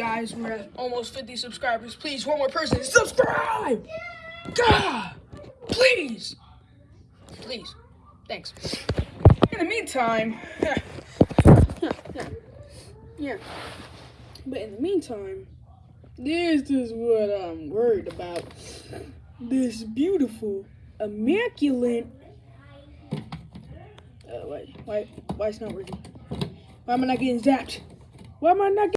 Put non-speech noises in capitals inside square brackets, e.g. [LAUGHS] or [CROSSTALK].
guys. We're at almost 50 subscribers. Please, one more person, subscribe! God! Please! Please. Thanks. In the meantime, yeah, [LAUGHS] yeah, yeah. But in the meantime, this is what I'm worried about. This beautiful, immaculate. Uh, wait, why, why it's not working? Why am I not getting zapped? Why am I not getting